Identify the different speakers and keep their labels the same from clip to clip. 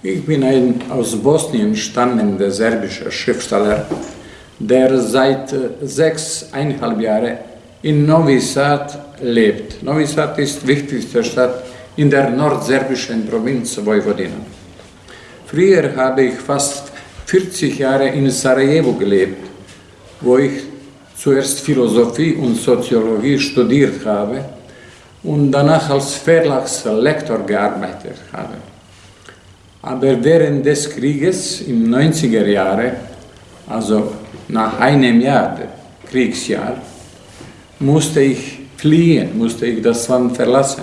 Speaker 1: Ich bin ein aus Bosnien stammender serbischer Schriftsteller, der seit äh, sechseinhalb Jahren in Novi Sad lebt. Novi Sad ist die wichtigste Stadt in der nordserbischen Provinz Vojvodina. Früher habe ich fast 40 Jahre in Sarajevo gelebt, wo ich zuerst Philosophie und Soziologie studiert habe und danach als Verlagslektor gearbeitet habe. Aber während des Krieges im 90er Jahre, also nach einem Jahr, Kriegsjahr, musste ich fliehen, musste ich das Land verlassen.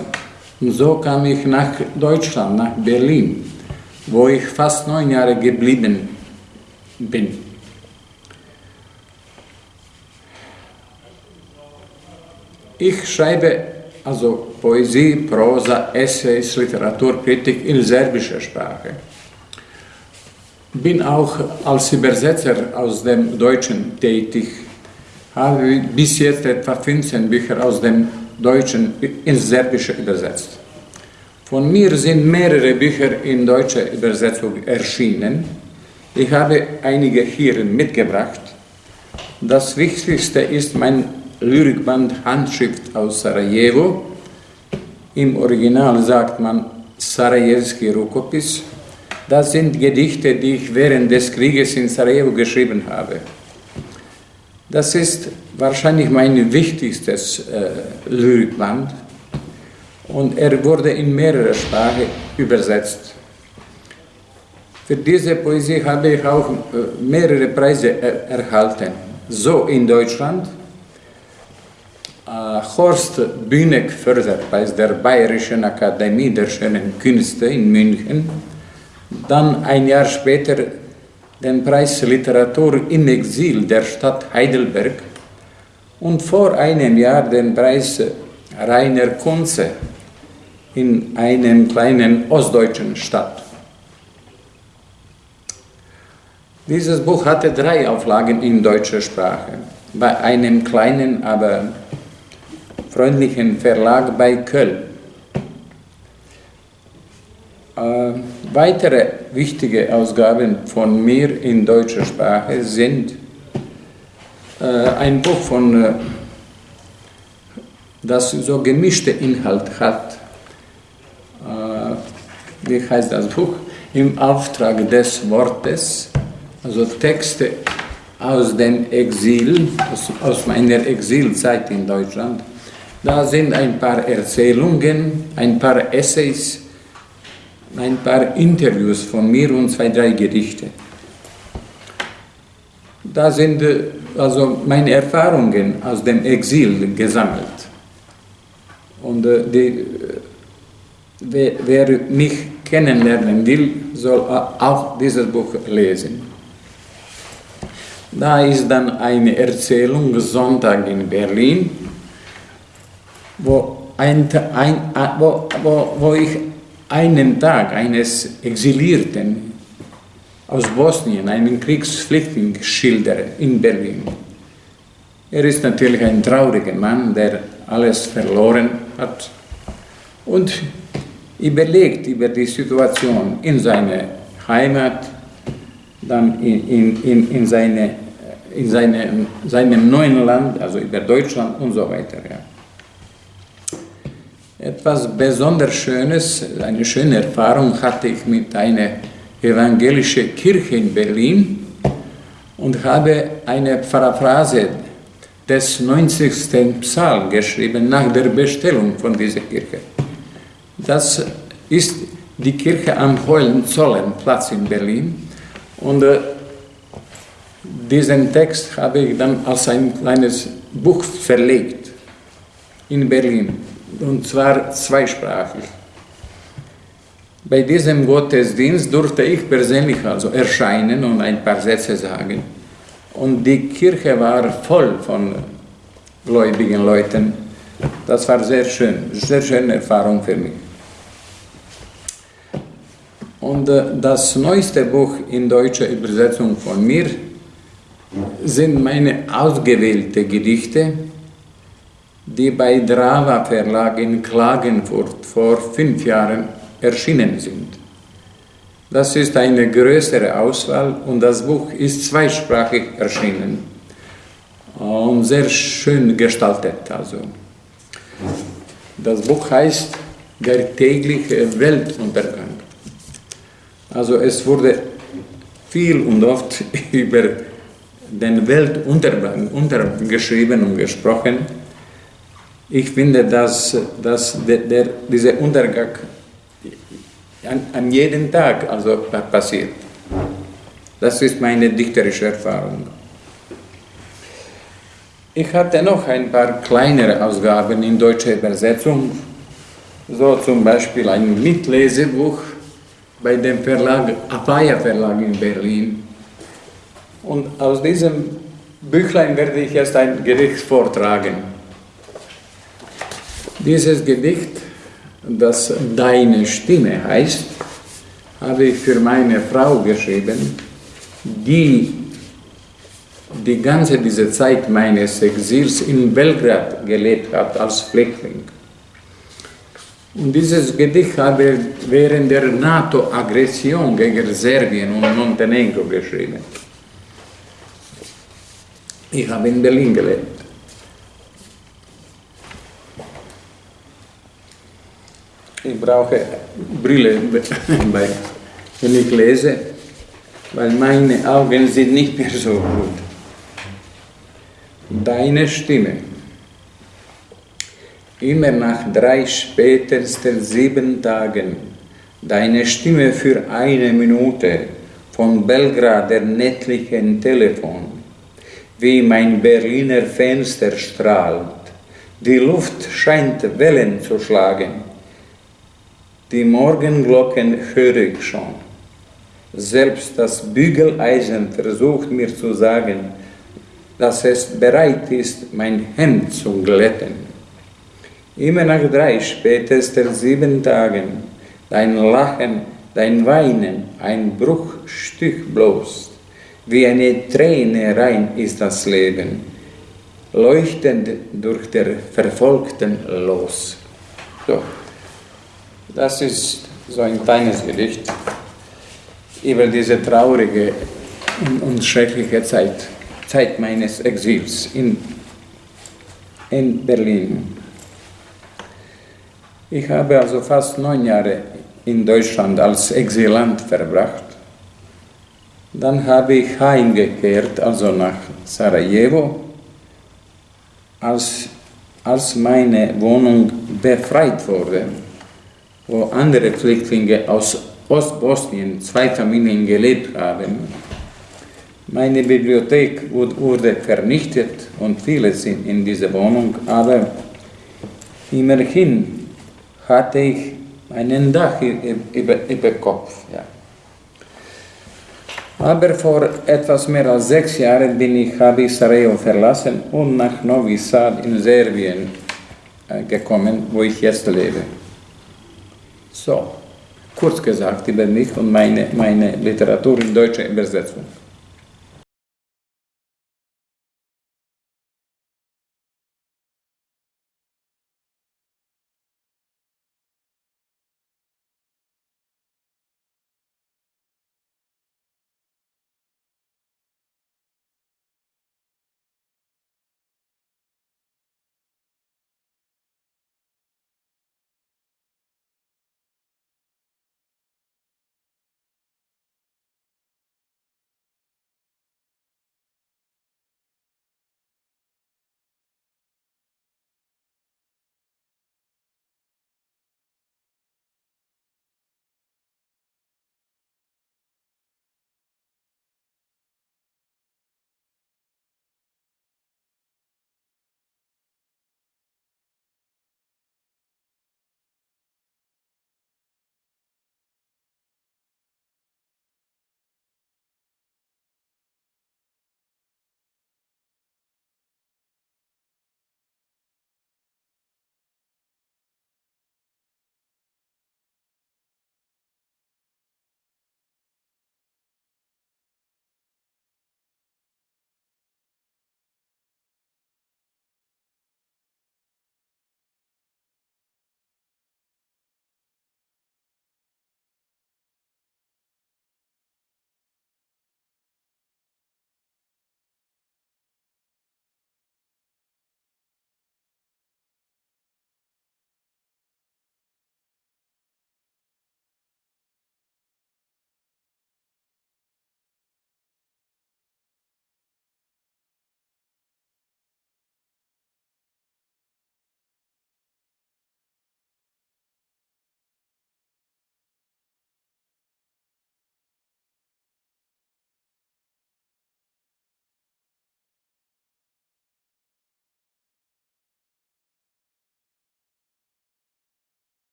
Speaker 1: Und so kam ich nach Deutschland, nach Berlin, wo ich fast neun Jahre geblieben bin. Ich schreibe also Poesie, Prosa, Essays, Literaturkritik in serbischer Sprache. Bin auch als Übersetzer aus dem Deutschen tätig, habe bis jetzt etwa 15 Bücher aus dem Deutschen ins Serbische übersetzt. Von mir sind mehrere Bücher in deutscher Übersetzung erschienen. Ich habe einige hier mitgebracht. Das Wichtigste ist mein Lyrikband Handschrift aus Sarajevo. Im Original sagt man Sarajewski Rukopis. Das sind Gedichte, die ich während des Krieges in Sarajevo geschrieben habe. Das ist wahrscheinlich mein wichtigstes äh, Lyrikband und er wurde in mehrere Sprachen übersetzt. Für diese Poesie habe ich auch äh, mehrere Preise er erhalten. So in Deutschland äh, Horst Bühneck Förderpreis der Bayerischen Akademie der Schönen Künste in München, dann ein Jahr später den Preis Literatur im Exil der Stadt Heidelberg und vor einem Jahr den Preis Rainer Kunze in einem kleinen ostdeutschen Stadt. Dieses Buch hatte drei Auflagen in deutscher Sprache. Bei einem kleinen, aber freundlichen Verlag bei Köln. Äh, weitere wichtige Ausgaben von mir in deutscher Sprache sind äh, ein Buch von, äh, das so gemischte Inhalt hat. Äh, wie heißt das Buch? Im Auftrag des Wortes, also Texte aus dem Exil, aus, aus meiner Exilzeit in Deutschland da sind ein paar Erzählungen, ein paar Essays, ein paar Interviews von mir und zwei, drei Gedichte. Da sind äh, also meine Erfahrungen aus dem Exil gesammelt. Und äh, die, äh, wer, wer mich kennenlernen will, soll auch dieses Buch lesen. Da ist dann eine Erzählung Sonntag in Berlin wo, ein, ein, wo, wo, wo ich einen Tag eines Exilierten aus Bosnien, einen Kriegsflüchtling, schildere in Berlin. Er ist natürlich ein trauriger Mann, der alles verloren hat und überlegt über die Situation in seiner Heimat, dann in, in, in, in, seine, in seine, seinem neuen Land, also über Deutschland und so weiter. Ja etwas besonders Schönes, eine schöne Erfahrung hatte ich mit einer evangelischen Kirche in Berlin und habe eine Paraphrase des 90. Psalm geschrieben nach der Bestellung von dieser Kirche. Das ist die Kirche am Hohenzollenplatz in Berlin und äh, diesen Text habe ich dann als ein kleines Buch verlegt in Berlin und zwar zweisprachig. Bei diesem Gottesdienst durfte ich persönlich also erscheinen und ein paar Sätze sagen. Und die Kirche war voll von gläubigen Leuten. Das war sehr schön, sehr schöne Erfahrung für mich. Und äh, das neueste Buch in deutscher Übersetzung von mir sind meine ausgewählten Gedichte die bei Drava Verlag in Klagenfurt vor fünf Jahren erschienen sind. Das ist eine größere Auswahl und das Buch ist zweisprachig erschienen und sehr schön gestaltet. Also. Das Buch heißt Der tägliche Weltuntergang. Also es wurde viel und oft über den Weltuntergang geschrieben und gesprochen. Ich finde, dass, dass der, der, dieser Untergang an, an jedem Tag also passiert. Das ist meine dichterische Erfahrung. Ich hatte noch ein paar kleinere Ausgaben in deutscher Übersetzung, so zum Beispiel ein Mitlesebuch bei dem Verlag, Apaya Verlag in Berlin. Und aus diesem Büchlein werde ich jetzt ein Gedicht vortragen. Dieses Gedicht, das Deine Stimme heißt, habe ich für meine Frau geschrieben, die die ganze diese Zeit meines Exils in Belgrad gelebt hat als Flüchtling. Und dieses Gedicht habe ich während der NATO-Aggression gegen Serbien und Montenegro geschrieben. Ich habe in Berlin gelebt. Ich brauche Brille, wenn ich lese, weil meine Augen sind nicht mehr so gut. Deine Stimme. Immer nach drei spätesten sieben Tagen, deine Stimme für eine Minute von Belgrad der nächtlichen Telefon, wie mein Berliner Fenster strahlt, die Luft scheint Wellen zu schlagen, die Morgenglocken höre ich schon. Selbst das Bügeleisen versucht mir zu sagen, dass es bereit ist, mein Hemd zu glätten. Immer nach drei, spätestens sieben Tagen, dein Lachen, dein Weinen, ein Bruchstück bloß, wie eine Träne rein ist das Leben, leuchtend durch der Verfolgten los. So, das ist so ein kleines Gedicht über diese traurige und schreckliche Zeit, Zeit meines Exils in, in Berlin. Ich habe also fast neun Jahre in Deutschland als Exilant verbracht. Dann habe ich heimgekehrt, also nach Sarajevo, als, als meine Wohnung befreit wurde, wo andere Flüchtlinge aus Ostbosnien, zwei Familien gelebt haben. Meine Bibliothek wurde vernichtet und viele sind in dieser Wohnung, aber immerhin hatte ich einen Dach über, über Kopf. Ja. Aber vor etwas mehr als sechs Jahren bin ich, habe ich Sarajevo verlassen und nach Novi Sad in Serbien äh, gekommen, wo ich jetzt lebe. So, kurz gesagt über mich und meine, meine Literatur in deutscher Übersetzung.